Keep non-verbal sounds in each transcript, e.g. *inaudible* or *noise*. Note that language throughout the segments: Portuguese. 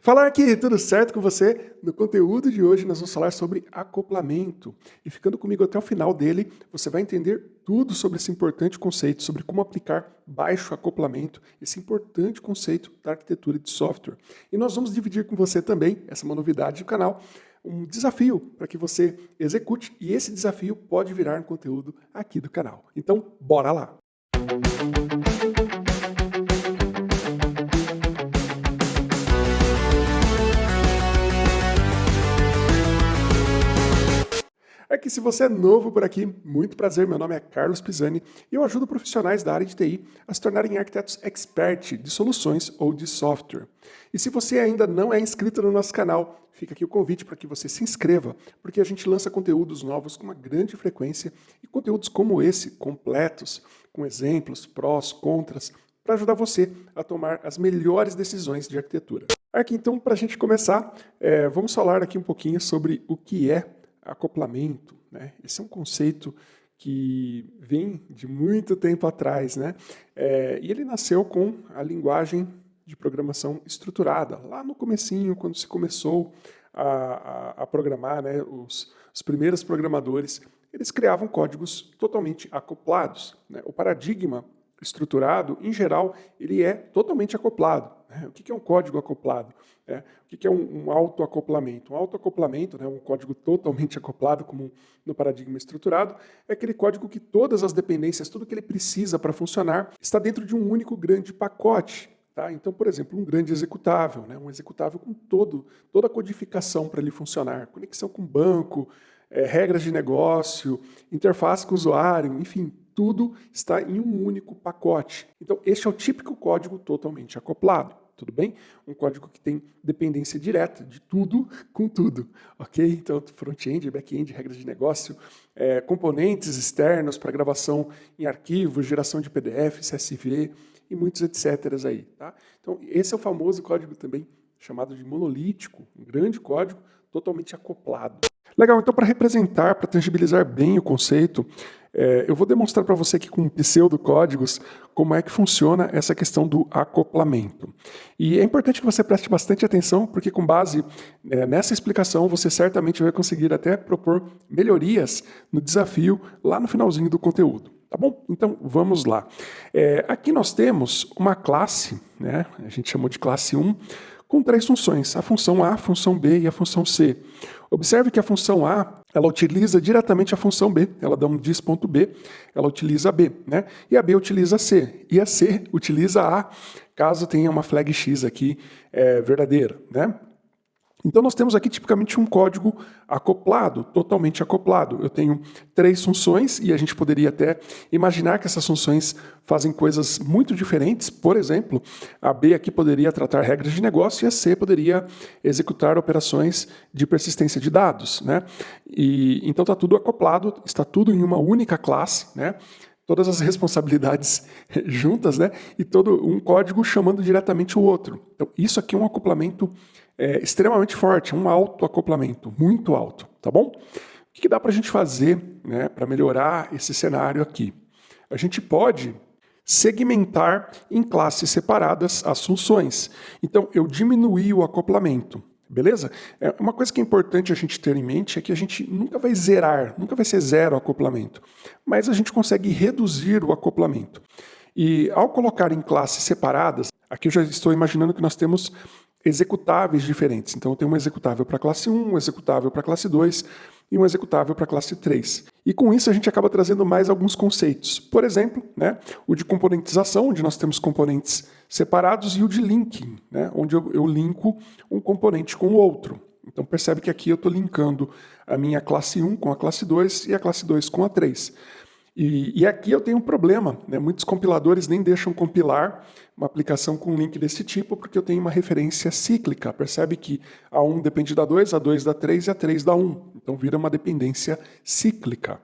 Falar aqui, tudo certo com você? No conteúdo de hoje nós vamos falar sobre acoplamento. E ficando comigo até o final dele, você vai entender tudo sobre esse importante conceito, sobre como aplicar baixo acoplamento, esse importante conceito da arquitetura de software. E nós vamos dividir com você também, essa é uma novidade do canal, um desafio para que você execute e esse desafio pode virar um conteúdo aqui do canal. Então, bora lá! É que se você é novo por aqui, muito prazer, meu nome é Carlos Pisani e eu ajudo profissionais da área de TI a se tornarem arquitetos expert de soluções ou de software. E se você ainda não é inscrito no nosso canal, fica aqui o convite para que você se inscreva, porque a gente lança conteúdos novos com uma grande frequência e conteúdos como esse, completos, com exemplos, prós, contras, para ajudar você a tomar as melhores decisões de arquitetura. Aqui então, para a gente começar, é, vamos falar aqui um pouquinho sobre o que é acoplamento. Né? Esse é um conceito que vem de muito tempo atrás, né? É, e ele nasceu com a linguagem de programação estruturada, lá no comecinho, quando se começou a, a, a programar, né, os, os, primeiros programadores, eles criavam códigos totalmente acoplados. Né? O paradigma estruturado, em geral, ele é totalmente acoplado. Né? O que é um código acoplado? É, o que é um, um autoacoplamento? Um autoacoplamento, né, um código totalmente *laughs* acoplado, como no paradigma estruturado, é aquele código que todas as dependências, tudo que ele precisa para funcionar, está dentro de um único grande pacote. Tá? Então, por exemplo, um grande executável, né? um executável com todo, toda a codificação para ele funcionar, conexão com banco, é, regras de negócio, interface com o usuário, enfim, tudo está em um único pacote. Então, este é o típico código totalmente acoplado. Tudo bem? Um código que tem dependência direta de tudo com tudo, ok? Então, front-end, back-end, regras de negócio, é, componentes externos para gravação em arquivos, geração de PDF, CSV e muitos etc. aí, tá? Então, esse é o famoso código também chamado de monolítico, um grande código totalmente acoplado. Legal, então para representar, para tangibilizar bem o conceito, é, eu vou demonstrar para você aqui com pseudocódigos como é que funciona essa questão do acoplamento. E é importante que você preste bastante atenção, porque com base é, nessa explicação, você certamente vai conseguir até propor melhorias no desafio lá no finalzinho do conteúdo. Tá bom? Então, vamos lá. É, aqui nós temos uma classe, né? a gente chamou de classe 1, com três funções, a função A, a função B e a função C. Observe que a função A, ela utiliza diretamente a função B, ela dá um dis.b, ela utiliza B, né? E a B utiliza C, e a C utiliza A, caso tenha uma flag X aqui é, verdadeira, né? Então nós temos aqui tipicamente um código acoplado, totalmente acoplado. Eu tenho três funções e a gente poderia até imaginar que essas funções fazem coisas muito diferentes. Por exemplo, a B aqui poderia tratar regras de negócio e a C poderia executar operações de persistência de dados. Né? E, então está tudo acoplado, está tudo em uma única classe, né? todas as responsabilidades *laughs* juntas, né? e todo um código chamando diretamente o outro. Então isso aqui é um acoplamento é, extremamente forte, um alto acoplamento, muito alto, tá bom? O que, dá para a gente fazer né, para melhorar esse cenário aqui? A gente pode segmentar em classes separadas as funções. Então, eu diminuí o acoplamento, beleza? É, uma coisa que é importante a gente ter em mente é que a gente nunca vai zerar, nunca vai ser zero o acoplamento, mas a gente consegue reduzir o acoplamento. E ao colocar em classes separadas, aqui eu já estou imaginando que nós temos executáveis diferentes. Então, eu tenho um executável para classe 1, um executável para classe 2 e um executável para classe 3. E com isso a gente acaba trazendo mais alguns conceitos. Por exemplo, né, o de componentização, onde nós temos componentes separados, e o de linking, né, onde eu, eu linko um componente com o outro. Então percebe que aqui eu estou linkando a minha classe 1 com a classe 2 e a classe 2 com a 3. E, e aqui eu tenho um problema, né? muitos compiladores nem deixam compilar uma aplicação com um link desse tipo, porque eu tenho uma referência cíclica. Percebe que a 1 depende da 2, a 2 da 3 e a 3 da 1. Então vira uma dependência cíclica.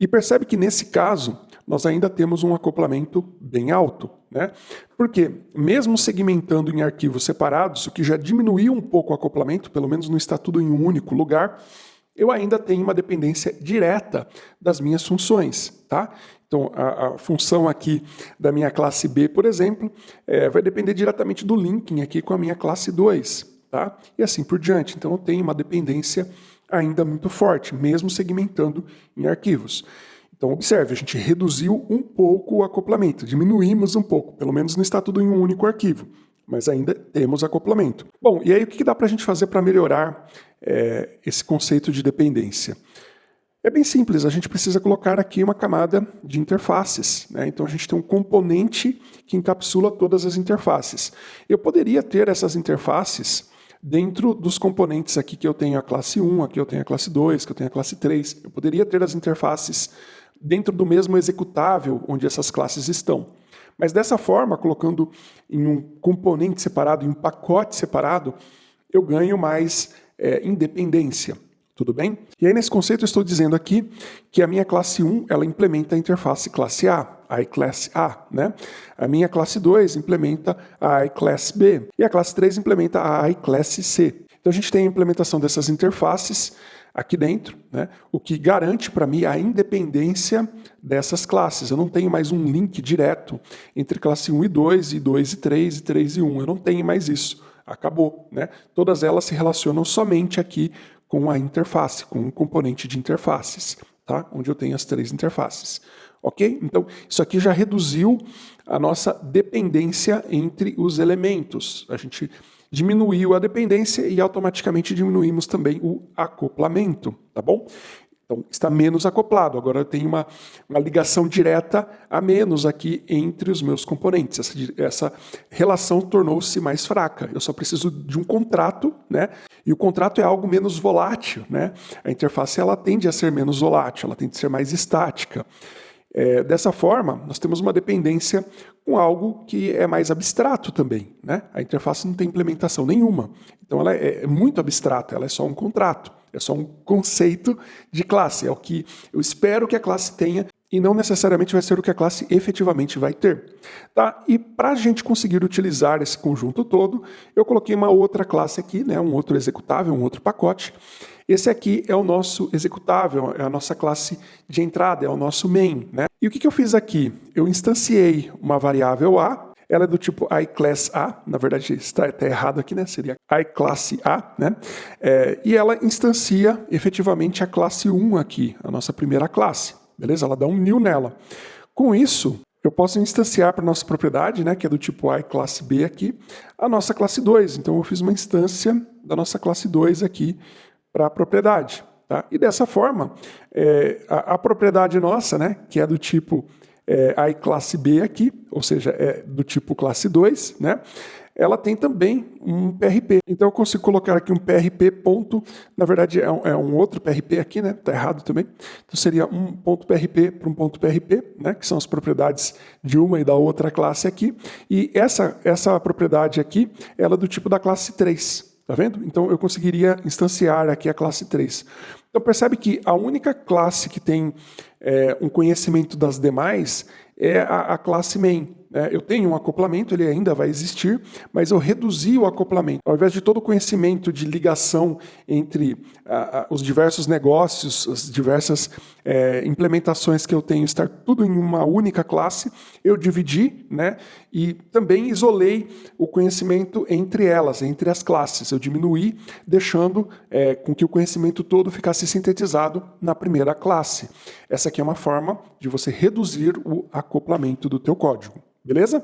E percebe que nesse caso, nós ainda temos um acoplamento bem alto. Né? Porque, mesmo segmentando em arquivos separados, o que já diminuiu um pouco o acoplamento, pelo menos não está tudo em um único lugar, eu ainda tenho uma dependência direta das minhas funções. Tá? Então, a, a, função aqui da minha classe B, por exemplo, é, vai depender diretamente do linking aqui com a minha classe 2, tá? E assim por diante. Então, eu tenho uma dependência ainda muito forte, mesmo segmentando em arquivos. Então, observe, a gente reduziu um pouco o acoplamento, diminuímos um pouco, pelo menos não está tudo em um único arquivo, mas ainda temos acoplamento. Bom, e aí o que dá para a gente fazer para melhorar é, esse conceito de dependência? É bem simples, a gente precisa colocar aqui uma camada de interfaces. Né? Então a gente tem um componente que encapsula todas as interfaces. Eu poderia ter essas interfaces dentro dos componentes aqui que eu tenho a classe 1, aqui eu tenho a classe 2, que eu tenho a classe 3. Eu poderia ter as interfaces dentro do mesmo executável onde essas classes estão. Mas dessa forma, colocando em um componente separado, em um pacote separado, eu ganho mais é, independência. Tudo bem? E aí nesse conceito eu estou dizendo aqui que a minha classe 1 ela implementa a interface classe A, a iClass A, né? A minha classe 2 implementa a iClass B e a classe 3 implementa a iClass C. Então a gente tem a implementação dessas interfaces aqui dentro, né? o que garante para mim a independência dessas classes. Eu não tenho mais um link direto entre classe 1 e 2, e 2 e 3, e 3 e 1. Eu não tenho mais isso. Acabou. Né? Todas elas se relacionam somente aqui com a interface, com um componente de interfaces, tá? onde eu tenho as três interfaces. Ok? Então, isso aqui já reduziu a nossa dependência entre os elementos. A gente diminuiu a dependência e automaticamente diminuímos também o acoplamento, tá bom? Então, está menos acoplado. Agora eu tenho uma, uma ligação direta a menos aqui entre os meus componentes. Essa, essa relação tornou-se mais fraca. Eu só preciso de um contrato, né? E o contrato é algo menos volátil, né? A interface ela tende a ser menos volátil, ela tende a ser mais estática. É, dessa forma, nós temos uma dependência com algo que é mais abstrato também. Né? A interface não tem implementação nenhuma. Então ela é, é muito abstrata, ela é só um contrato. É só um conceito de classe, é o que eu espero que a classe tenha e não necessariamente vai ser o que a classe efetivamente vai ter. Tá? E para a gente conseguir utilizar esse conjunto todo, eu coloquei uma outra classe aqui, né? um outro executável, um outro pacote. Esse aqui é o nosso executável, é a nossa classe de entrada, é o nosso main. Né? E o que, que eu fiz aqui? Eu instanciei uma variável A, ela é do tipo iClass A, na verdade está, está errado aqui, né? Seria iClass A, né? É, e ela instancia efetivamente a classe 1 aqui, a nossa primeira classe, beleza? Ela dá um new nela. Com isso, eu posso instanciar para a nossa propriedade, né, que é do tipo iClass B aqui, a nossa classe 2. Então eu fiz uma instância da nossa classe 2 aqui para a propriedade. Tá? E dessa forma, é, a, a propriedade nossa, né, que é do tipo é, classe B aqui, ou seja, é do tipo classe 2, né? Ela tem também um PRP. Então eu consigo colocar aqui um PRP ponto, na verdade é um, é um outro PRP aqui, né? Está errado também. Então seria um ponto PRP para um ponto PRP, né? Que são as propriedades de uma e da outra classe aqui. E essa, essa propriedade aqui, ela é do tipo da classe 3. Tá vendo? Então eu conseguiria instanciar aqui a classe 3. Então percebe que a única classe que tem é, um conhecimento das demais é a, a classe main. Né? Eu tenho um acoplamento, ele ainda vai existir, mas eu reduzi o acoplamento. Ao invés de todo o conhecimento de ligação entre os diversos negócios, as diversas é, implementações que eu tenho, estar tudo em uma única classe, eu dividi né? e também isolei o conhecimento entre elas, entre as classes. Eu diminuí, deixando é, com que o conhecimento todo ficasse sintetizado na primeira classe. Essa aqui é uma forma de você reduzir o acoplamento do teu código. Beleza?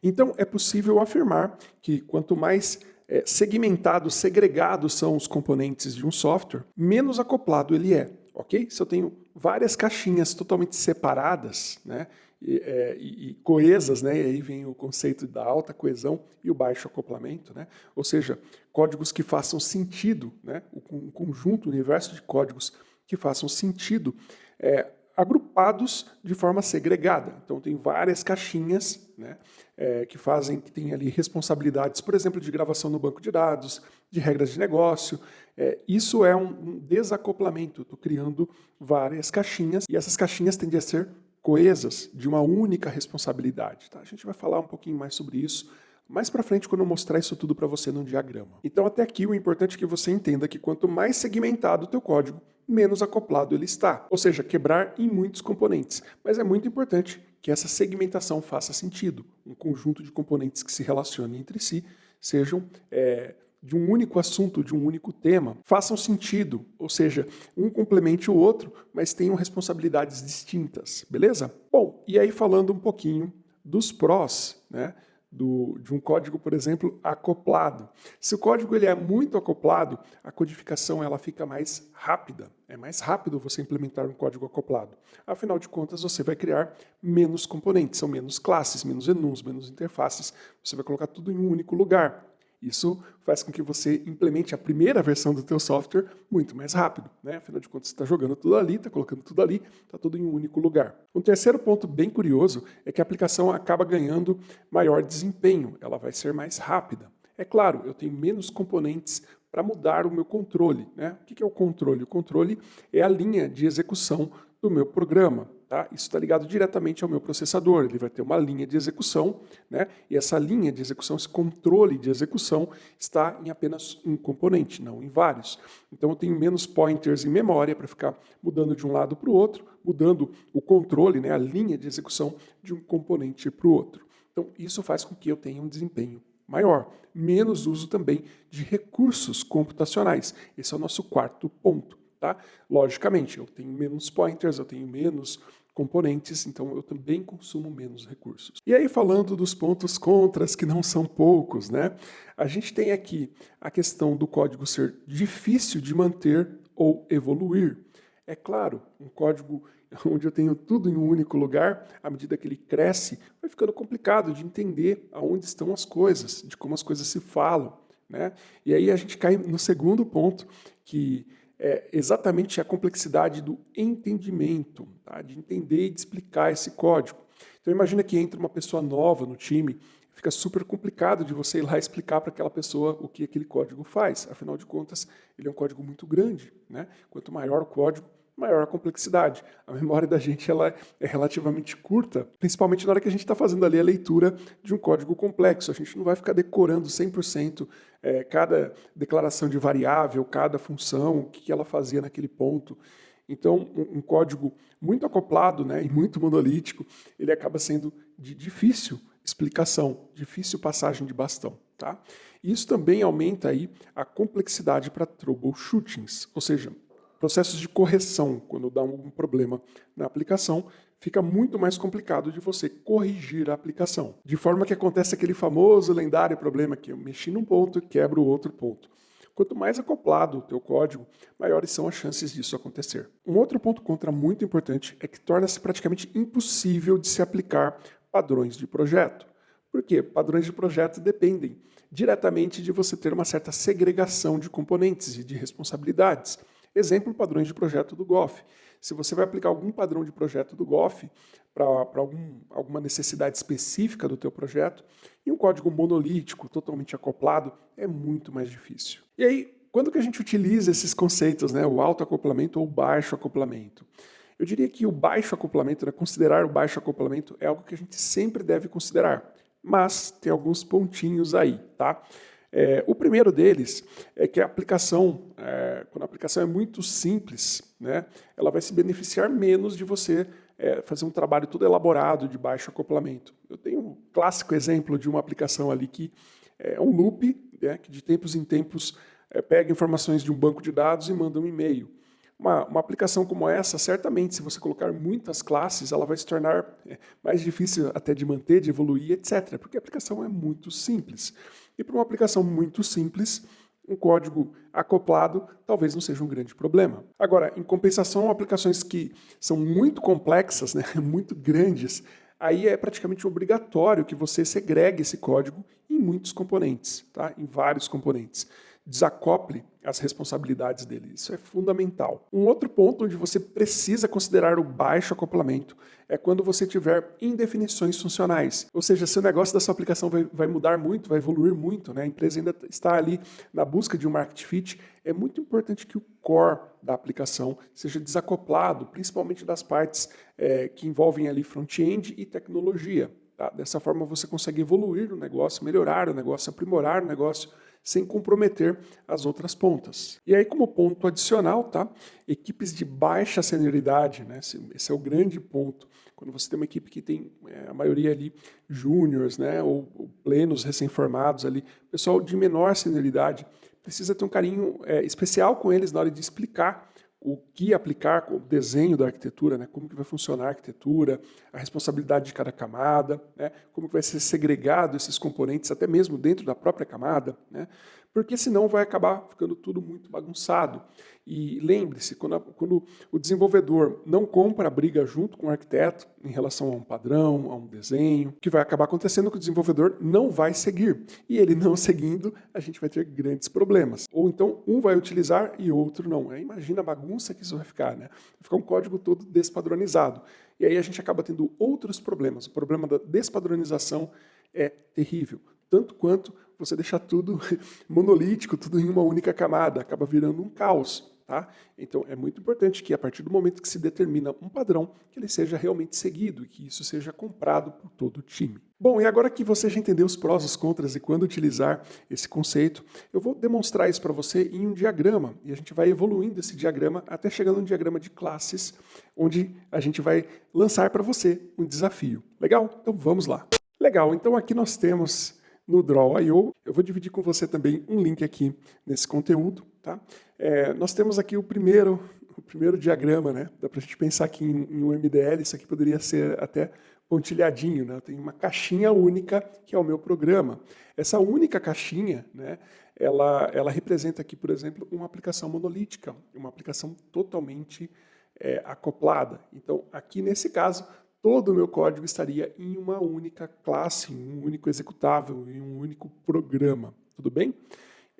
Então, é possível afirmar que quanto mais é, segregados são os componentes de um software, menos acoplado ele é, ok? Se eu tenho várias caixinhas totalmente separadas, né, e, é, e, coesas, né, e aí vem o conceito da alta coesão e o baixo acoplamento, né, ou seja, códigos que façam sentido, né, um conjunto, um universo de códigos que façam sentido, é, agrupados de forma segregada. Então tem várias caixinhas né, é, que fazem, que tem ali responsabilidades, por exemplo, de gravação no banco de dados, de regras de negócio. É, isso é um, um desacoplamento. Estou criando várias caixinhas e essas caixinhas tendem a ser coesas, de uma única responsabilidade. Tá? A gente vai falar um pouquinho mais sobre isso mais para frente quando eu mostrar isso tudo para você num diagrama. Então até aqui o importante é que você entenda que quanto mais segmentado o teu código, menos acoplado ele está. Ou seja, quebrar em muitos componentes. Mas é muito importante que essa segmentação faça sentido. Um conjunto de componentes que se relacionem entre si sejam é, de um único assunto, de um único tema, façam sentido, ou seja, um complemente o outro, mas tenham responsabilidades distintas, beleza? Bom, e aí falando um pouquinho dos prós, né? Do, de um código, por exemplo, acoplado. Se o código ele é muito acoplado, a codificação ela fica mais rápida. É mais rápido você implementar um código acoplado. Afinal de contas, você vai criar menos componentes, são menos classes, menos enums, menos interfaces. Você vai colocar tudo em um único lugar. Isso faz com que você implemente a primeira versão do teu software muito mais rápido. Né? Afinal de contas, você está jogando tudo ali, está colocando tudo ali, está tudo em um único lugar. Um terceiro ponto bem curioso é que a aplicação acaba ganhando maior desempenho, ela vai ser mais rápida. É claro, eu tenho menos componentes para mudar o meu controle. Né? O que é o controle? O controle é a linha de execução do meu programa. Tá? Isso está ligado diretamente ao meu processador. Ele vai ter uma linha de execução, né? e essa linha de execução, esse controle de execução, está em apenas um componente, não em vários. Então eu tenho menos pointers em memória para ficar mudando de um lado para o outro, mudando o controle, né? a linha de execução de um componente para o outro. Então isso faz com que eu tenha um desempenho maior. Menos uso também de recursos computacionais. Esse é o nosso quarto ponto. Tá? Logicamente, eu tenho menos pointers, eu tenho menos componentes, então eu também consumo menos recursos. E aí falando dos pontos contras, que não são poucos, né? A gente tem aqui a questão do código ser difícil de manter ou evoluir. É claro, um código *laughs* onde eu tenho tudo em um único lugar, à medida que ele cresce, vai ficando complicado de entender aonde estão as coisas, de como as coisas se falam. Né? E aí a gente cai no segundo ponto, que é exatamente a complexidade do entendimento, tá? de entender e de explicar esse código. Então imagina que entra uma pessoa nova no time, fica super complicado de você ir lá *laughs* explicar para aquela pessoa o que aquele código faz. Afinal de contas, ele é um código muito grande. Né? Quanto maior o código, maior a complexidade. A memória da gente ela é relativamente curta, principalmente na hora que a gente está fazendo ali a leitura de um código complexo. A gente não vai ficar decorando 100% é, cada declaração de variável, cada função, o que ela fazia naquele ponto. Então, um, um código muito acoplado né, e muito monolítico, ele acaba sendo de difícil explicação, difícil passagem de bastão. Tá? Isso também aumenta aí a complexidade para troubleshootings, ou seja, processos de correção, quando dá um problema na aplicação, fica muito mais complicado de você corrigir a aplicação. De forma que acontece aquele famoso lendário problema que eu mexi num ponto e quebro o outro ponto. Quanto mais acoplado o teu código, maiores são as chances disso acontecer. Um outro ponto contra muito importante é que torna-se praticamente impossível de se aplicar padrões de projeto. Por quê? Padrões de projeto dependem diretamente de você ter uma certa segregação de componentes e de responsabilidades. Exemplo, padrões de projeto do GOF. Se você vai aplicar algum padrão de projeto do GOF para algum, alguma necessidade específica do teu projeto, em um código monolítico, totalmente acoplado, é muito mais difícil. E aí, quando que a gente utiliza esses conceitos, né, o alto acoplamento ou o baixo acoplamento? Eu diria que o baixo acoplamento, né, considerar o baixo acoplamento é algo que a gente sempre deve considerar, mas tem alguns pontinhos aí, tá? É, o primeiro deles é que a aplicação, é, quando a aplicação é muito simples, né, ela vai se beneficiar menos de você é, fazer um trabalho todo elaborado de baixo acoplamento. Eu tenho um clássico exemplo de uma aplicação ali que é um loop, né, que de tempos em tempos é, pega informações de um banco de dados e manda um e-mail. Uma, uma, aplicação como essa, certamente, se você colocar muitas classes, ela vai se tornar é, mais difícil até de manter, de evoluir, etc. Porque a aplicação é muito simples. E para uma aplicação muito simples, um código acoplado talvez não seja um grande problema. Agora, em compensação, aplicações que são muito complexas, né, *laughs* muito grandes, aí é praticamente obrigatório que você segregue esse código em muitos componentes, tá? em vários componentes desacople as responsabilidades dele. Isso é fundamental. Um outro ponto onde você precisa considerar o baixo acoplamento é quando você tiver indefinições funcionais. Ou seja, se o negócio da sua aplicação vai, vai mudar muito, vai evoluir muito, né? a empresa ainda está ali na busca de um market fit, é muito importante que o core da aplicação seja desacoplado, principalmente das partes é, que envolvem ali front-end e tecnologia. Tá? Dessa forma você consegue evoluir o negócio, melhorar o negócio, aprimorar o negócio, sem comprometer as outras pontas. E aí, como ponto adicional, tá? equipes de baixa senioridade, né? esse, é o grande ponto. Quando você tem uma equipe que tem é, a maioria ali júniores, né? ou, ou plenos recém-formados ali, pessoal de menor senioridade, precisa ter um carinho é, especial com eles na hora de explicar o que aplicar, o desenho da arquitetura, né? como que vai funcionar a arquitetura, a responsabilidade de cada camada, né? como que vai ser segregado esses componentes, até mesmo dentro da própria camada, né? Porque senão vai acabar ficando tudo muito bagunçado. E lembre-se, quando, quando, o desenvolvedor não compra a briga junto com o arquiteto em relação a um padrão, a um desenho, o que vai acabar acontecendo é que o desenvolvedor não vai seguir. E ele não *laughs* seguindo, a gente vai ter grandes problemas. Ou então um vai utilizar e outro não. Imagina a bagunça que isso vai ficar. Né? Vai ficar um código todo despadronizado. E aí a gente acaba tendo outros problemas. O problema da despadronização é terrível tanto quanto você deixar tudo *laughs* monolítico, tudo em uma única camada, acaba virando um caos. Tá? Então é muito importante que a partir do momento que se determina um padrão, que ele seja realmente seguido e que isso seja comprado por todo o time. Bom, e agora que você já entendeu os prós, os contras e quando utilizar esse conceito, eu vou demonstrar isso para você em um diagrama. E a gente vai evoluindo esse diagrama até chegar num diagrama de classes, onde a gente vai lançar para você um desafio. Legal? Então vamos lá. Legal, então aqui nós temos no Draw.io. Eu vou dividir com você também um link aqui nesse conteúdo. Tá? É, nós temos aqui o primeiro, o primeiro diagrama, né? dá para a gente pensar aqui em, em, um MDL, isso aqui poderia ser até pontilhadinho, né? tem uma caixinha única que é o meu programa. Essa única caixinha, né, ela, ela representa aqui, por exemplo, uma aplicação monolítica, uma aplicação totalmente é, acoplada. Então, aqui nesse caso, todo o meu código estaria em uma única classe, em um único executável, em um único programa. Tudo bem?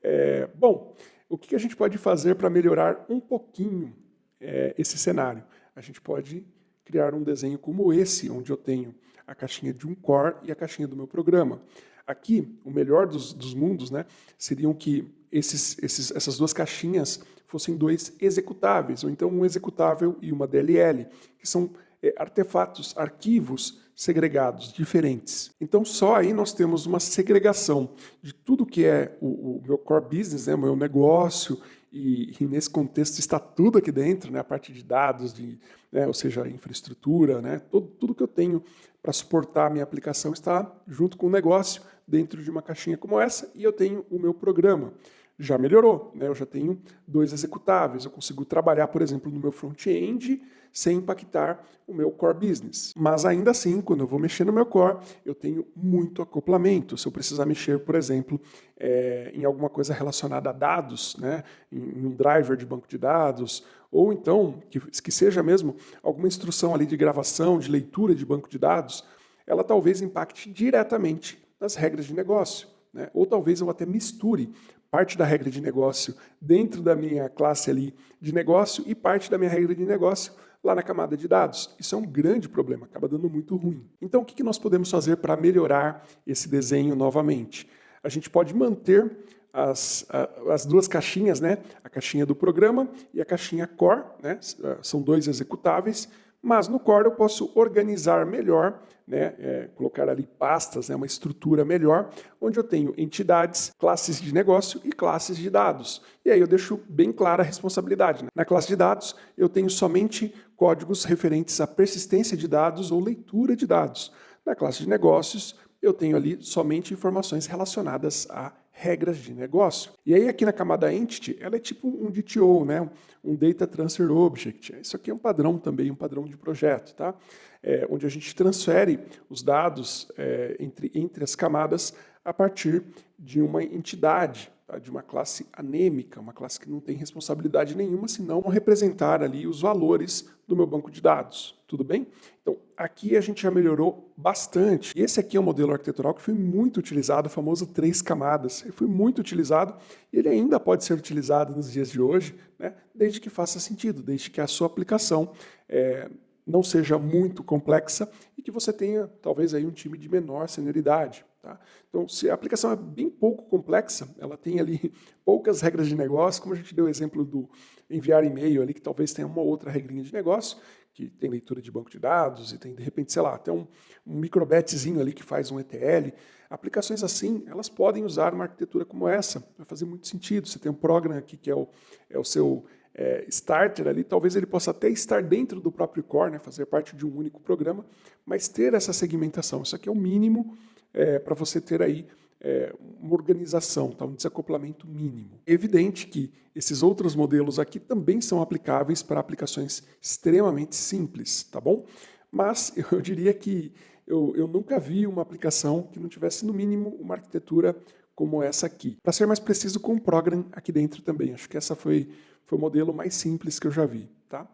É, bom, o que a gente pode fazer para melhorar um pouquinho é, esse cenário? A gente pode criar um desenho como esse, onde eu tenho a caixinha de um core e a caixinha do meu programa. Aqui, o melhor dos, dos mundos né, seriam que esses, esses, essas duas caixinhas fossem dois executáveis, ou então um executável e uma DLL, que são artefatos, arquivos segregados, diferentes. Então, só aí nós temos uma segregação de tudo que é o, o meu core business, né, o meu negócio, e, e, nesse contexto está tudo aqui dentro, né, a parte de dados, de, né, ou seja, infraestrutura, né, tudo, tudo que eu tenho para suportar a minha aplicação está junto com o negócio, dentro de uma caixinha como essa, e eu tenho o meu programa já melhorou. Né? Eu já tenho dois executáveis, eu consigo trabalhar, por exemplo, no meu front-end sem impactar o meu core business. Mas ainda assim, quando eu vou mexer no meu core, eu tenho muito acoplamento. Se eu precisar mexer, por exemplo, é, em alguma coisa relacionada a dados, né? em um driver de banco de dados, ou então, que, que seja mesmo alguma instrução ali de gravação, de leitura de banco de dados, ela talvez impacte diretamente nas regras de negócio. Né? Ou talvez eu até misture parte da regra de negócio dentro da minha classe ali de negócio e parte da minha regra de negócio lá na camada de dados. Isso é um grande problema, acaba dando muito ruim. Então, o que nós podemos fazer para melhorar esse desenho novamente? A gente pode manter as, as duas caixinhas, né? a caixinha do programa e a caixinha core, né? são dois executáveis, mas no Core eu posso organizar melhor, né, é, colocar ali pastas, né, uma estrutura melhor, onde eu tenho entidades, classes de negócio e classes de dados. E aí eu deixo bem clara a responsabilidade. Né? Na classe de dados, eu tenho somente códigos referentes à persistência de dados ou leitura de dados. Na classe de negócios, eu tenho ali somente informações relacionadas a regras de negócio. E aí aqui na camada Entity, ela é tipo um DTO, né? um Data Transfer Object. Isso aqui é um padrão também, um padrão de projeto, tá? É, onde a gente transfere os dados é, entre, entre as camadas a partir de uma entidade tá? de uma classe anêmica, uma classe que não tem responsabilidade nenhuma, senão representar ali os valores do meu banco de dados. Tudo bem? Então, aqui a gente já melhorou bastante. Esse aqui é um modelo arquitetural que foi muito utilizado, o famoso três camadas. Ele foi muito utilizado e ele ainda pode ser utilizado nos dias de hoje, né? desde que faça sentido, desde que a sua aplicação é, não seja muito complexa e que você tenha, talvez, aí um time de menor senioridade. Tá? Então, se a aplicação é bem pouco complexa, ela tem ali *laughs* poucas regras de negócio, como a gente deu o exemplo do enviar e-mail ali, que talvez tenha uma outra regrinha de negócio, que tem leitura de banco de dados e tem, de repente, sei lá, até um, um microbetzinho ali que faz um ETL. Aplicações assim, elas podem usar uma arquitetura como essa, vai fazer muito sentido. Você tem um programa aqui que é o, é o seu é, starter ali, talvez ele possa até estar dentro do próprio core, né, fazer parte de um único programa, mas ter essa segmentação. Isso aqui é o mínimo é, para você ter aí é, uma organização, tá? um desacoplamento mínimo. É evidente que esses outros modelos aqui também são aplicáveis para aplicações extremamente simples, tá bom? Mas *laughs* eu diria que eu, eu nunca vi uma aplicação que não tivesse, no mínimo, uma arquitetura como essa aqui. Para ser mais preciso, com o Program aqui dentro também. Acho que essa foi, foi o modelo mais simples que eu já vi. Tá?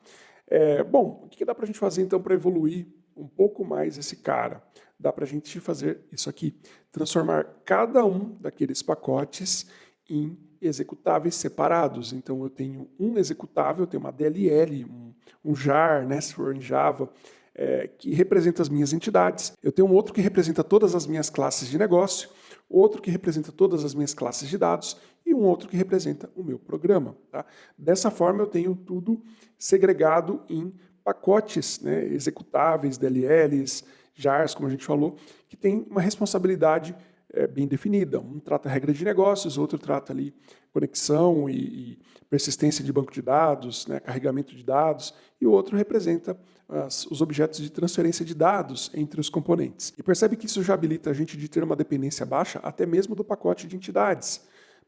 É, bom, o que dá para a gente fazer então para evoluir um pouco mais esse cara? Dá para a gente fazer isso aqui. Transformar cada um daqueles pacotes em executáveis separados. Então eu tenho um executável, eu tenho uma DLL, um, um jar, né, se for em Java, é, que representa as minhas entidades. Eu tenho um outro que representa todas as minhas classes de negócio, outro que representa todas as minhas classes de dados e um outro que representa o meu programa. Tá? Dessa forma eu tenho tudo segregado em pacotes né, executáveis, DLLs, JARs, como a gente falou, que tem uma responsabilidade é, bem definida. Um trata regra de negócios, outro trata ali conexão e, e persistência de banco de dados, né, carregamento de dados, e o outro representa as, os objetos de transferência de dados entre os componentes. E percebe que isso já habilita a gente de ter uma dependência baixa até mesmo do pacote de entidades.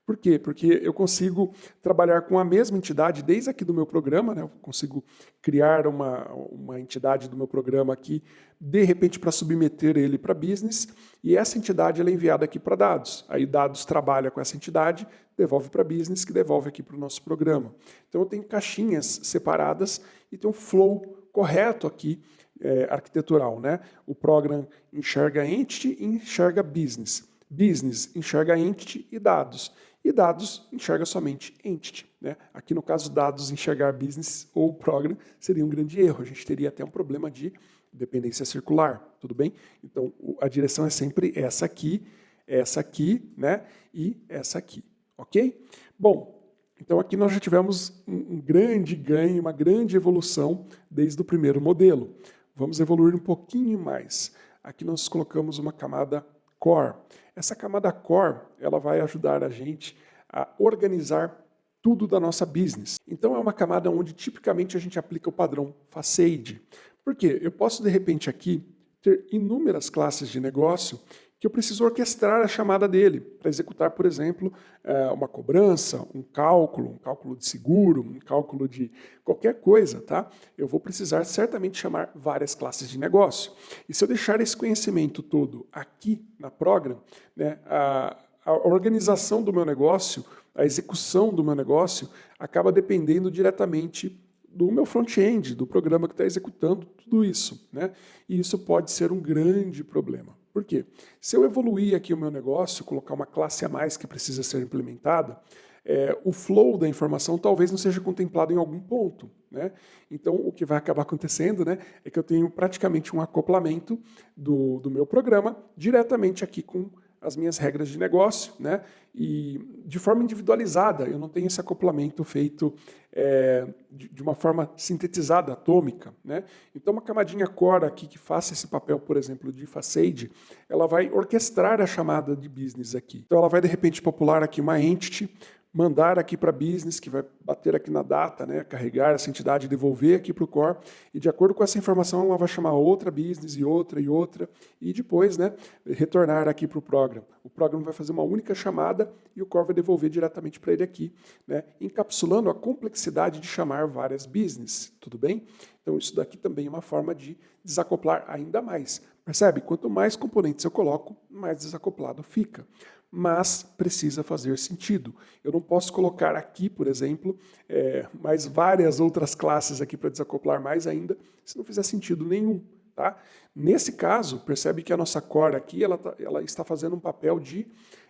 Por quê? Porque eu consigo trabalhar com a mesma entidade desde aqui do meu programa, né? eu consigo criar uma, uma entidade do meu programa aqui, de repente para submeter ele para business, e essa entidade é enviada aqui para dados. Aí dados trabalha com essa entidade, devolve para business, que devolve aqui para o nosso programa. Então eu tenho caixinhas separadas e tem um flow correto aqui, é, arquitetural. Né? O program enxerga entity e enxerga business. Business enxerga entity e dados e dados enxerga somente entity. Né? Aqui no caso dados enxergar business ou program seria um grande erro, a gente teria até um problema de dependência circular, tudo bem? Então a direção é sempre essa aqui, essa aqui né? e essa aqui, ok? Bom, então aqui nós já tivemos um grande ganho, uma grande evolução desde o primeiro modelo. Vamos evoluir um pouquinho mais. Aqui nós colocamos uma camada core. Essa camada core, ela vai ajudar a gente a organizar tudo da nossa business. Então é uma camada onde tipicamente a gente aplica o padrão Facade. Por quê? Eu posso de repente aqui ter inúmeras classes de negócio que eu preciso orquestrar a chamada dele para executar, por exemplo, é, uma cobrança, um cálculo, um cálculo de seguro, um cálculo de qualquer coisa, tá? Eu vou precisar certamente chamar várias classes de negócio. E se eu deixar esse conhecimento todo aqui na Program, né, a, a organização do meu negócio, a execução do meu negócio, acaba dependendo diretamente do meu front-end, do programa que está executando tudo isso. Né? E isso pode ser um grande problema. Por quê? Se eu evoluir aqui o meu negócio, colocar uma classe a mais que precisa ser implementada, é, o flow da informação talvez não seja contemplado em algum ponto. Né? Então, o que vai acabar acontecendo né, é que eu tenho praticamente um acoplamento do, do meu programa diretamente aqui com as minhas regras de negócio, né? e de forma individualizada, eu não tenho esse acoplamento feito é, de, de, uma forma sintetizada, atômica. Né? Então, uma camadinha core aqui que faça esse papel, por exemplo, de facade, ela vai orquestrar a chamada de business aqui. Então, ela vai, de repente, popular aqui uma entity, mandar aqui para business, que vai bater aqui na data, né, carregar essa entidade, devolver aqui para o core, e de acordo com essa informação ela vai chamar outra business e outra e outra, e depois né, retornar aqui para o program. O program vai fazer uma única chamada e o core vai devolver diretamente para ele aqui, né, encapsulando a complexidade de chamar várias business, tudo bem? Então isso daqui também é uma forma de desacoplar ainda mais. Percebe? Quanto mais componentes eu coloco, mais desacoplado fica mas precisa fazer sentido. Eu não posso colocar aqui, por exemplo, é, mais várias outras classes aqui para desacoplar mais ainda, se não fizer sentido nenhum. Tá? Nesse caso, percebe que a nossa core aqui ela, tá, ela está fazendo um papel de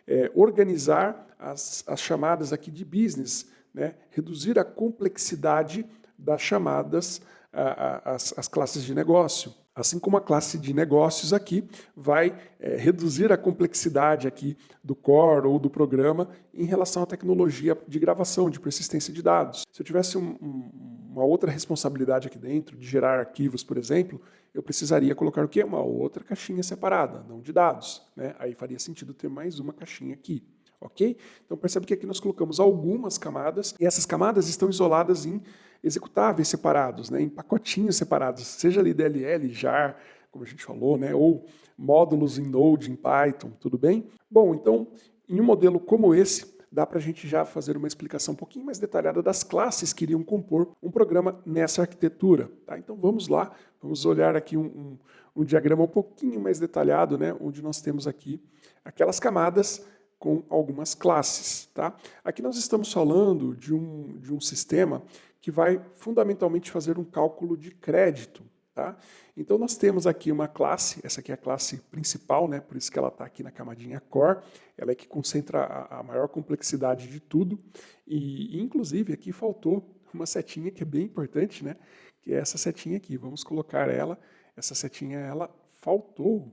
é, organizar as, as chamadas aqui de business, né? reduzir a complexidade das chamadas, a, a, as, as classes de negócio. Assim como a classe de negócios aqui vai é, reduzir a complexidade aqui do core ou do programa em relação à tecnologia de gravação, de persistência de dados. Se eu tivesse um, um, uma outra responsabilidade aqui dentro, de gerar arquivos, por exemplo, eu precisaria colocar o quê? Uma outra caixinha separada, não de dados. Né? Aí faria sentido ter mais uma caixinha aqui. Ok? Então percebe que aqui nós colocamos algumas camadas, e essas camadas estão isoladas em executáveis separados, né, em pacotinhos separados, seja ali DLL, JAR, como a gente falou, né, ou módulos em Node, em Python, tudo bem? Bom, então, em um modelo como esse, dá para a gente já fazer uma explicação um pouquinho mais detalhada das classes que iriam compor um programa nessa arquitetura. Tá? Então vamos lá, vamos olhar aqui um, um, um diagrama um pouquinho mais detalhado, né, onde nós temos aqui aquelas camadas com algumas classes. Tá? Aqui nós estamos falando de um, de um sistema que vai fundamentalmente fazer um cálculo de crédito. Tá? Então nós temos aqui uma classe, essa aqui é a classe principal, né? por isso que ela está aqui na camadinha core, ela é que concentra a, a maior complexidade de tudo, e inclusive aqui faltou uma setinha que é bem importante, né? que é essa setinha aqui, vamos colocar ela, essa setinha ela faltou,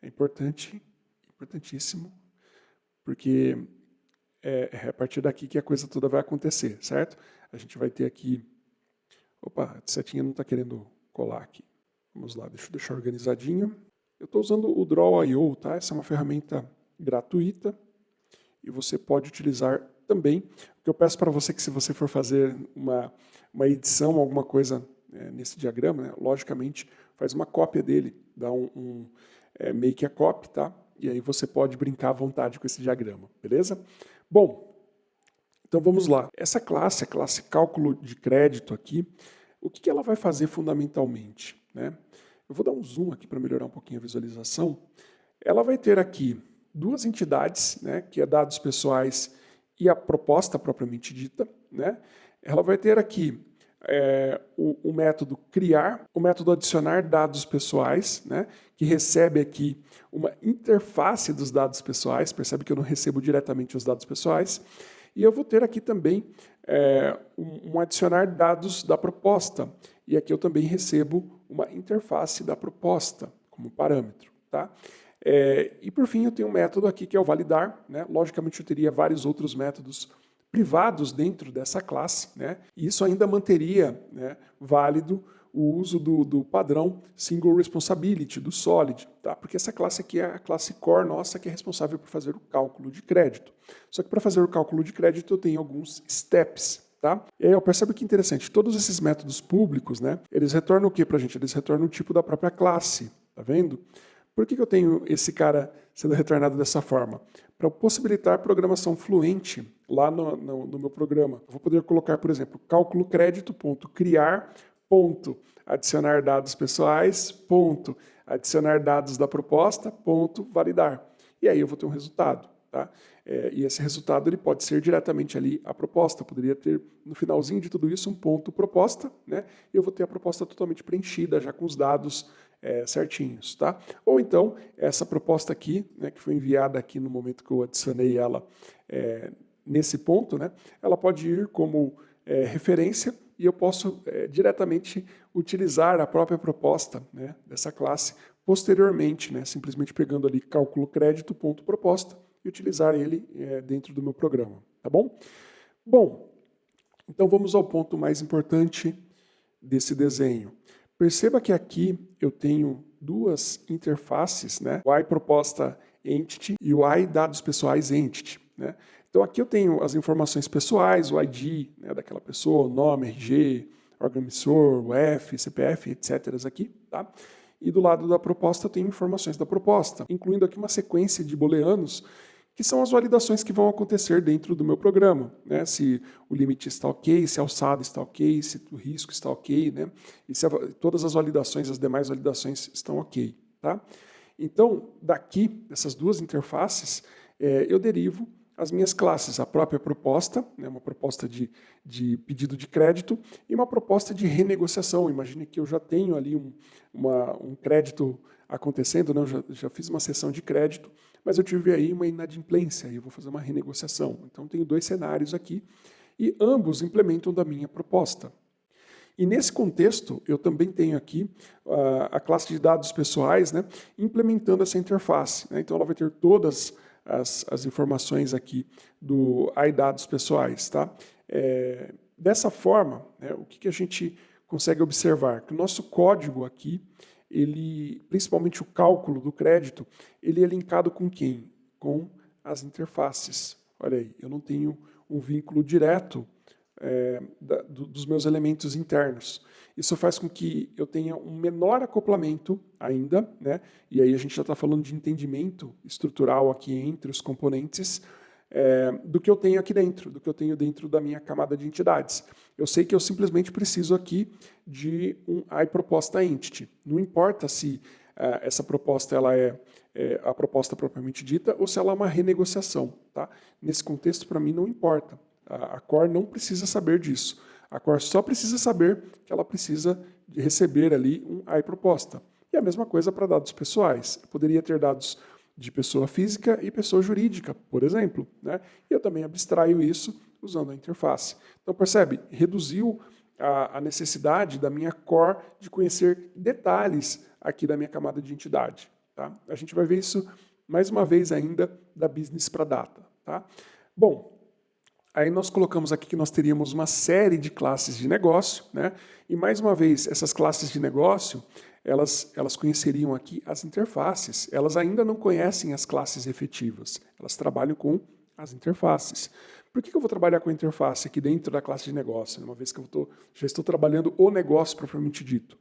é importante, importantíssimo, porque é, é a partir daqui que a coisa toda vai acontecer, certo? A gente vai ter aqui... Opa, a setinha não está querendo colar aqui. Vamos lá, deixa eu deixar organizadinho. Eu estou usando o Draw.io, tá? Essa é uma ferramenta gratuita e você pode utilizar também. O que eu peço para você é que se você for fazer uma, uma edição, alguma coisa é, nesse diagrama, né, logicamente faz uma cópia dele, dá um, um é, make a copy, tá? E aí você pode brincar à vontade com esse diagrama, beleza? Bom, então vamos lá. Essa classe, a classe cálculo de crédito aqui, o que ela vai fazer fundamentalmente? Né? Eu vou dar um zoom aqui para melhorar um pouquinho a visualização. Ela vai ter aqui duas entidades, né, que é dados pessoais e a proposta propriamente dita. Né? Ela vai ter aqui é, o, o, método criar, o método adicionar dados pessoais, né, que recebe aqui uma interface dos dados pessoais, percebe que eu não recebo diretamente os dados pessoais, e eu vou ter aqui também é, um, adicionar dados da proposta, e aqui eu também recebo uma interface da proposta como parâmetro. Tá? É, e por fim eu tenho um método aqui que é o validar, né? logicamente eu teria vários outros métodos privados dentro dessa classe, né? isso ainda manteria né, válido o uso do, do, padrão Single Responsibility, do Solid, tá? porque essa classe aqui é a classe core nossa que é responsável por fazer o cálculo de crédito. Só que para fazer o cálculo de crédito eu tenho alguns steps. Tá? E aí eu percebo que interessante, todos esses métodos públicos, né, eles retornam o que para a gente? Eles retornam o tipo da própria classe, tá vendo? Por que, que eu tenho esse cara sendo retornado dessa forma? Para possibilitar programação fluente lá no, no, no, meu programa. Vou poder colocar, por exemplo, cálculo crédito, ponto, criar, ponto, adicionar dados pessoais, ponto, adicionar dados da proposta, ponto, validar. E aí eu vou ter um resultado. Tá? É, e esse resultado ele pode ser diretamente ali a proposta. Poderia ter, no finalzinho de tudo isso, um ponto proposta, né? e eu vou ter a proposta totalmente preenchida, já com os dados é, certinhos. Tá? Ou então, essa proposta aqui, né, que foi enviada aqui no momento que eu adicionei ela é, nesse ponto, né, ela pode ir como é, referência e eu posso é, diretamente utilizar a própria proposta né, dessa classe posteriormente, né, simplesmente pegando ali cálculo crédito ponto proposta e utilizar ele é, dentro do meu programa, tá bom? Bom, então vamos ao ponto mais importante desse desenho. Perceba que aqui eu tenho duas interfaces, né? o I proposta entity e o I dados pessoais entity. Né? Então aqui eu tenho as informações pessoais, o ID né, daquela pessoa, o nome, RG, órgão emissor, o F, CPF, etc. aqui. Tá? E do lado da proposta eu tenho informações da proposta, incluindo aqui uma sequência de booleanos que são as validações que vão acontecer dentro do meu programa. Né? Se o limite está ok, se a alçada está ok, se o risco está ok, né? e se a, todas as validações, as demais validações estão ok. Tá? Então, daqui, dessas duas interfaces, é, eu derivo as minhas classes, a própria proposta, né, uma proposta de, de pedido de crédito e uma proposta de renegociação. Imagine que eu já tenho ali um, uma, um crédito acontecendo, né, eu já, já fiz uma sessão de crédito, mas eu tive aí uma inadimplência e eu vou fazer uma renegociação. Então tenho dois cenários aqui e ambos implementam da minha proposta. E nesse contexto, eu também tenho aqui uh, a classe de dados pessoais né, implementando essa interface. Né? Então, ela vai ter todas as, as informações aqui do iDados pessoais. Tá? É, dessa forma, né, o que, que a gente consegue observar? Que o nosso código aqui, ele, principalmente o cálculo do crédito, ele é linkado com quem? Com as interfaces. Olha aí, eu não tenho um vínculo direto é, da, do, dos meus elementos internos. Isso faz com que eu tenha um menor acoplamento ainda, né? e aí a gente já está falando de entendimento estrutural aqui entre os componentes, é, do que eu tenho aqui dentro, do que eu tenho dentro da minha camada de entidades. Eu sei que eu simplesmente preciso aqui de um iProposta Entity. Não importa se é, essa proposta ela é, é, a proposta propriamente dita ou se ela é uma renegociação. Tá? Nesse contexto, para mim, não importa. A, a Core não precisa saber disso. A Core só precisa saber que ela precisa receber ali um iProposta. E a mesma coisa para dados pessoais. Eu poderia ter dados de pessoa física e pessoa jurídica, por exemplo. Né? E eu também abstraio isso usando a interface. Então, percebe? Reduziu a, a, necessidade da minha core de conhecer detalhes aqui da minha camada de entidade. Tá? A gente vai ver isso mais uma vez ainda da business para data. Tá? Bom, aí nós colocamos aqui que nós teríamos uma série de classes de negócio, né? e mais uma vez, essas classes de negócio, elas, elas conheceriam aqui as interfaces. Elas ainda não conhecem as classes efetivas. Elas trabalham com as interfaces. Por que eu vou trabalhar com a interface aqui dentro da classe de negócio, uma vez que eu tô, já estou trabalhando o negócio propriamente dito?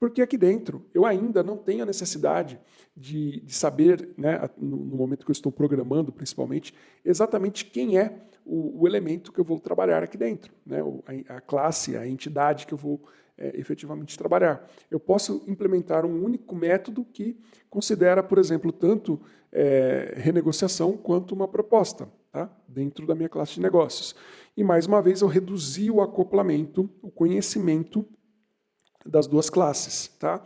Porque aqui dentro eu ainda não tenho a necessidade de, de saber, né, no, no, momento que eu estou programando principalmente, exatamente quem é o, o elemento que eu vou trabalhar aqui dentro, né, a, a classe, a entidade que eu vou é, efetivamente trabalhar. Eu posso implementar um único método que considera, por exemplo, tanto é, renegociação quanto uma proposta, tá? dentro da minha classe de negócios. E, mais uma vez, eu reduzi o acoplamento, o conhecimento das duas classes. Tá?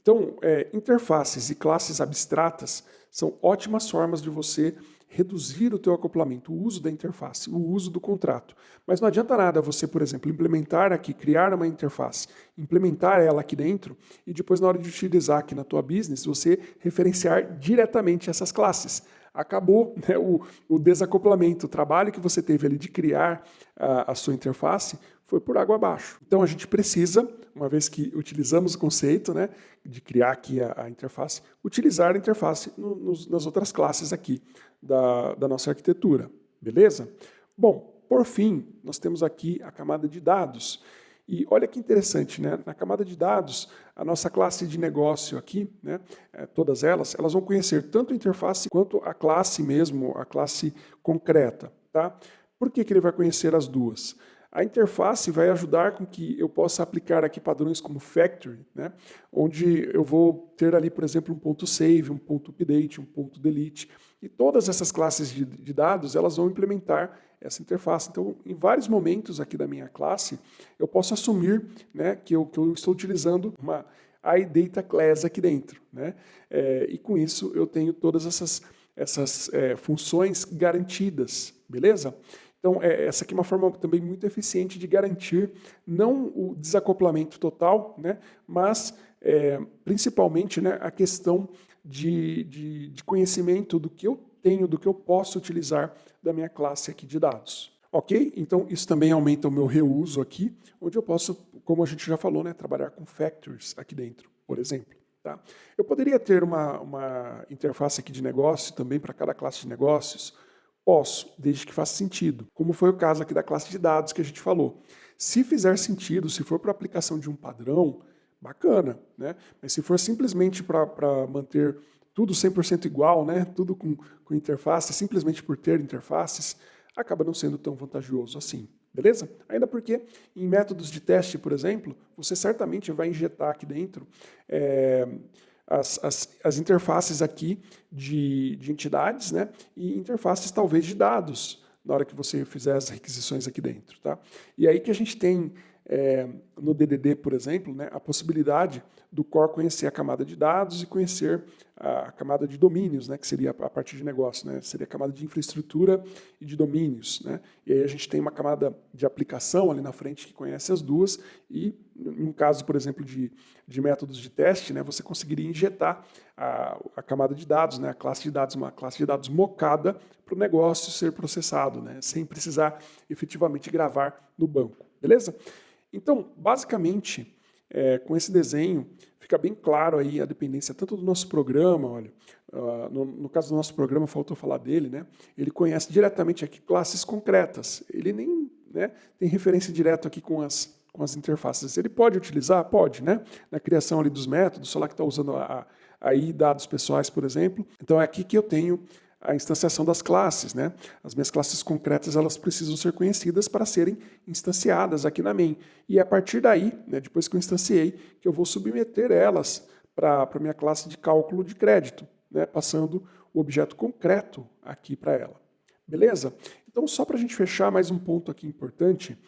Então, é, interfaces e classes abstratas são ótimas formas de você reduzir o teu acoplamento, o uso da interface, o uso do contrato. Mas não adianta nada você, por exemplo, implementar aqui, criar uma interface, implementar ela aqui dentro e depois na hora de utilizar aqui na tua business, você referenciar diretamente essas classes. Acabou *laughs* né, o, o, desacoplamento, o trabalho que você teve ali de criar a, a sua interface foi por água abaixo. Então a gente precisa, uma vez que utilizamos o conceito né, de criar aqui a, a interface, utilizar a interface no, nos, nas outras classes aqui da, da nossa arquitetura, beleza? Bom, por fim, nós temos aqui a camada de dados. E olha que interessante, né? na camada de dados, a nossa classe de negócio aqui, né? É, todas elas, elas vão conhecer tanto a interface quanto a classe mesmo, a classe concreta. Tá? Por que, que ele vai conhecer as duas? A interface vai ajudar com que eu possa aplicar aqui padrões como factory, né? onde eu vou ter ali, por exemplo, um ponto save, um ponto update, um ponto delete, e todas essas classes de, de dados, elas vão implementar essa interface. Então, em vários momentos aqui da minha classe, eu posso assumir né, que, eu, que eu estou utilizando uma iData class aqui dentro. Né? É, e com isso eu tenho todas essas, essas é, funções garantidas, beleza? Então, é, essa aqui é uma forma também muito eficiente de garantir não o desacoplamento total, né, mas é, principalmente né, a questão de, de, de conhecimento do que eu tenho, do que eu posso utilizar da minha classe aqui de dados. Ok? Então, isso também aumenta o meu reuso aqui, onde eu posso, como a gente já falou, né, trabalhar com factors aqui dentro, por exemplo. Tá? Eu poderia ter uma, uma interface aqui de negócio também para cada classe de negócios, Posso, desde que faça sentido, como foi o caso aqui da classe de dados que a gente falou. Se fizer sentido, se for para aplicação de um padrão, bacana, né? Mas se for simplesmente para manter tudo 100% igual, né? tudo com, com interface, simplesmente por ter interfaces, acaba não sendo tão vantajoso assim. Beleza? Ainda porque em métodos de teste, por exemplo, você certamente vai injetar aqui dentro é, as, as, as interfaces aqui de, de entidades né, e interfaces talvez de dados na hora que você fizer as requisições aqui dentro. Tá? E aí que a gente tem é, no DDD, por exemplo, né, a possibilidade do core conhecer a camada de dados e conhecer a camada de domínios, né, que seria a partir de negócio, né, seria a camada de infraestrutura e de domínios. Né, e aí a gente tem uma camada de aplicação ali na frente que conhece as duas e, em um caso, por exemplo, de, de métodos de teste, né, você conseguiria injetar a, a camada de dados, né, a classe de dados, uma classe de dados mocada para o negócio ser processado, né, sem precisar efetivamente gravar no banco. Beleza? Então, basicamente, é, com esse desenho, fica bem claro aí a dependência tanto do nosso programa, olha, uh, no, no, caso do nosso programa, faltou falar dele, né? Ele conhece diretamente aqui classes concretas. Ele nem né, tem referência direta aqui com as, com as interfaces. Ele pode utilizar? Pode, né? Na criação ali dos métodos, sei lá que está usando a, a, aí dados pessoais, por exemplo. Então é aqui que eu tenho a instanciação das classes. Né? As minhas classes concretas elas precisam ser conhecidas para serem instanciadas aqui na main. E é a partir daí, né, depois que eu instanciei, que eu vou submeter elas para a minha classe de cálculo de crédito, né, passando o objeto concreto aqui para ela. Beleza? Então, só para a gente fechar mais um ponto aqui importante,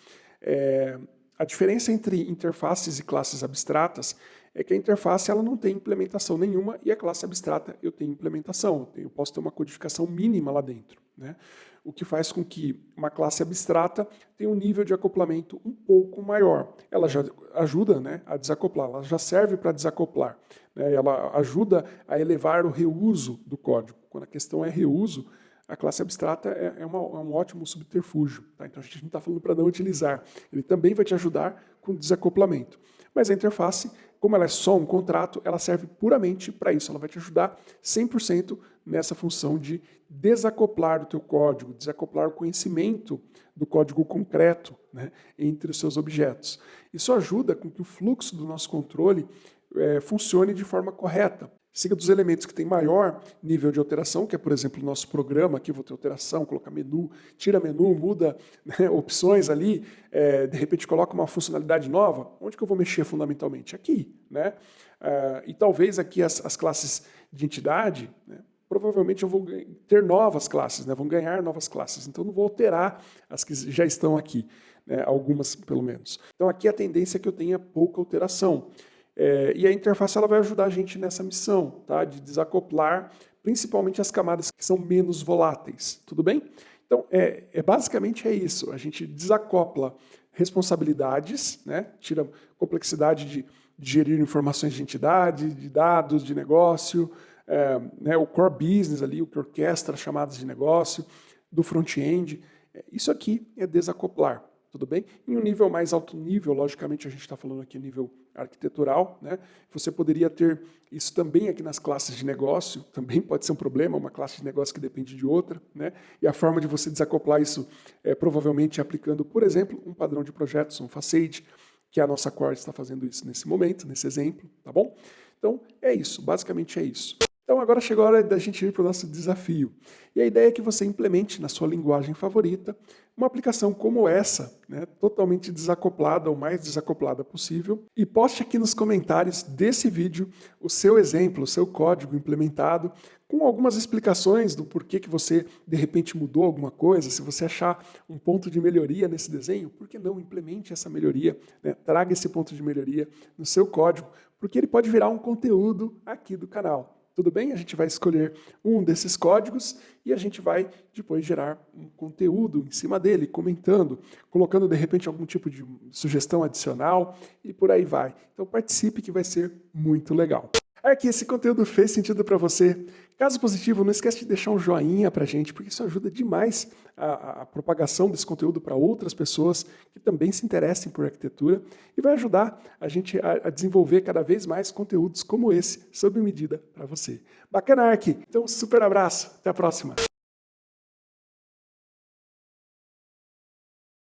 é, a diferença entre interfaces e classes abstratas é que a interface ela não tem implementação nenhuma e a classe abstrata eu tenho implementação, eu, posso ter uma codificação mínima lá dentro. Né? O que faz com que uma classe abstrata tenha um nível de acoplamento um pouco maior. Ela já ajuda né, a desacoplar, ela já serve para desacoplar. Né? Ela ajuda a elevar o reuso do código. Quando a questão é reuso, a classe abstrata é, é, uma, é um ótimo subterfúgio. Tá? Então a gente não está falando para não utilizar. Ele também vai te ajudar com desacoplamento. Mas a interface, como ela é só um contrato, ela serve puramente para isso. Ela vai te ajudar 100% nessa função de desacoplar o teu código, desacoplar o conhecimento do código concreto né, entre os seus objetos. Isso ajuda com que o fluxo do nosso controle é, funcione de forma correta. Siga dos elementos que têm maior nível de alteração, que é, por exemplo, o nosso programa, aqui vou ter alteração, colocar menu, tira menu, muda *laughs* né, opções ali, é, de repente coloca uma funcionalidade nova, onde que eu vou mexer fundamentalmente? Aqui. Né? Uh, e talvez aqui as, as classes de entidade, né, provavelmente eu vou ter novas classes, né, vão ganhar novas classes, então não vou alterar as que já estão aqui, né, algumas pelo menos. Então aqui a tendência é que eu tenha pouca alteração. É, e a interface ela vai ajudar a gente nessa missão, tá? de desacoplar principalmente as camadas que são menos voláteis, tudo bem? Então, é, é basicamente é isso, a gente desacopla responsabilidades, né? tira complexidade de, de gerir informações de entidade, de dados, de negócio, é, né? o core business ali, o que orquestra chamadas de negócio, do front-end, é, isso aqui é desacoplar tudo bem? Em um nível mais alto nível, logicamente a gente está falando aqui nível arquitetural, né? você poderia ter isso também aqui nas classes de negócio, também pode ser um problema, uma classe de negócio que depende de outra, né? e a forma de você desacoplar isso é provavelmente aplicando, por exemplo, um padrão de projetos, um facade, que a nossa core está fazendo isso nesse momento, nesse exemplo, tá bom? Então, é isso, basicamente é isso. Então agora chegou a hora da gente ir para o nosso desafio. E a ideia é que você implemente na sua linguagem favorita uma aplicação como essa, né, totalmente desacoplada, ou mais desacoplada possível, e poste aqui nos comentários desse vídeo o seu exemplo, o seu código implementado, com algumas explicações do porquê que você, de repente, mudou alguma coisa, se você achar um ponto de melhoria nesse desenho, por que não implemente essa melhoria, né, traga esse ponto de melhoria no seu código, porque ele pode virar um conteúdo aqui do canal. Tudo bem? A gente vai escolher um desses códigos e a gente vai depois gerar um conteúdo em cima dele, comentando, colocando de repente algum tipo de sugestão adicional e por aí vai. Então participe que vai ser muito legal. É que esse conteúdo fez sentido para você. Caso positivo, não esquece de deixar um joinha para a gente, porque isso ajuda demais a, a propagação desse conteúdo para outras pessoas que também se interessem por arquitetura e vai ajudar a gente a, a desenvolver cada vez mais conteúdos como esse, sob medida para você. Bacana, Ark! Então, super abraço. Até a próxima.